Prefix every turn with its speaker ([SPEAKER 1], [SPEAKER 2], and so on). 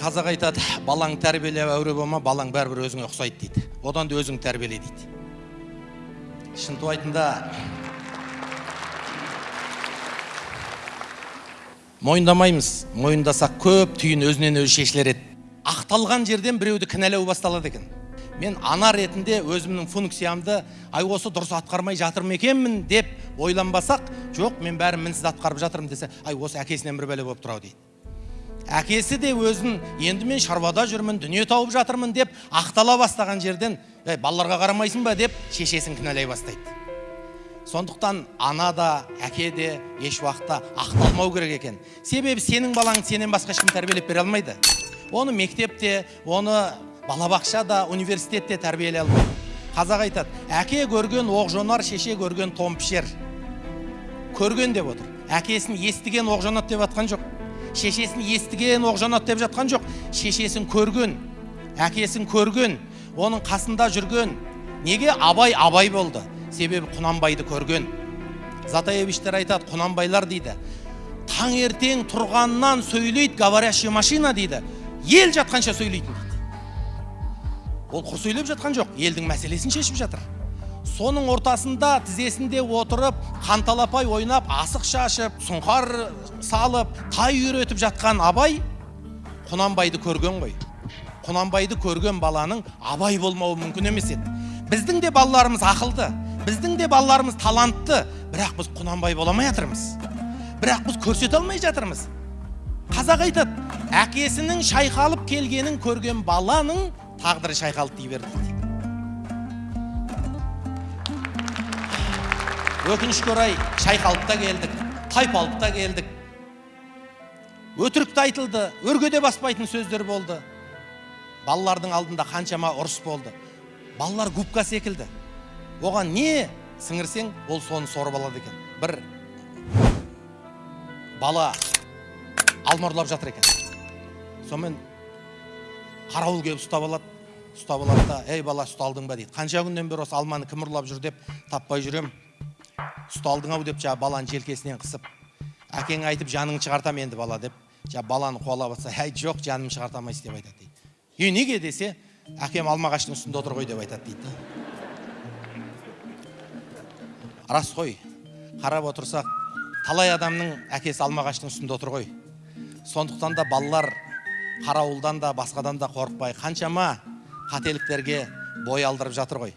[SPEAKER 1] қазақ айтады балаң тәрбиелеп әуре болма балаң бәрібір өзіңе ұқсайды дейді. Одан да өзің тәрбиеле дейді. Шынтуайтында мойындамаймыз. Мойындасақ көп түйін өзінен өзі шешілер еді. Ақталған жерден біреуді кінәлау басталады екен. Мен ана ретінде өзімнің функциямды ай осы дұрыс атқармай жатыр ма екенмін деп ойланбасақ жоқ мен бәрін мінсіз атқарып жатырмын десе ай осы әкесінен бір бәле болып тұр ау дейді. Әкесі де өзін енді мен шаруада жүрмін дүние тауып жатырмын деп ақтала бастаған жерден «Ей, балаларға қарамайсың ба? деп шешесін кінәлай бастайды. Сондықтан ана да әке де еш уақытта ақталмау керек екен. Себебі сенің балаңды сенен басқа ешкім тәрбиелеп бере алмайды. Оны мектепте оны балабақшада университетте тәрбиелей алмайды. Қазақ айтады әке көрген оқ шеше көрген том пішер көрген деп отыр. Әкесін естіген оқ жонады деп жатқан жоқ. Шешесін естіген оқ жонады деп жатқан жоқ. Шешесін көрген әкесін көрген оның қасында жүрген неге? Абай абай болды. Себебі құнанбайды көрген. Затаевичтер айтады құнанбайлар дейді. Таңертең тұрғаннан сөйлейді говорящая машина дейді. Ел жатқанша сөйлейтін. Дейді ол құр сөйлеп жатқан жоқ. Елдің мәселесін шешіп жатыр. Соның ортасында тізесінде отырып қанталапай ойнап асық шашып сұңқар салып тай үйретіп жатқан абай құнанбайды көрген ғой. Құнанбайды көрген баланың абай болмауы мүмкін емес еді. Біздің де балаларымыз ақылды біздің де балаларымыз талантты бірақ біз құнанбай бола алмай жатырмыз. Бірақ біз көрсете алмай жатырмыз. Қазақ айтады әкесінің шайқалып келгенін көрген баланың тағдыры шайқалды дей берді. Өкінішке орай шайқалып та келдік тайпалып та келдік. Өтірік те айтылды өрге баспайтын сөздер болды. Балалардың алдында қаншама ұрыс болды. Балалар губка секілді. Оған не сіңірсең ол соны сорып алады екен. Бір бала алма ұрлап жатыр екен. Сонымен қарауыл келіп ұстап алады. Ұстап алады да ей бала ұсталдың ба? дейді. Қанша күннен бері осы алманы кім ұрлап жүр? деп таппай жүремін. Ұсталдың ау деп жаңағы баланы желкесінен қысып әкең айтып жаныңды шығартамын енді бала деп жаңағы баланы қуалап жатса әй жоқ жанымды шығарта алмайсыз деп айтады дейді. Е неге? десе әкем алма ағаштың үстінде отыр ғой деп айтады дейді рас қой қарап отырсақ талай адамның әкесі алма ағаштың үстінде отыр ғой. Сондықтан да балалар қарауылдан да басқадан да қорықпай қаншама қателіктерге бой алдырып жатыр ғой.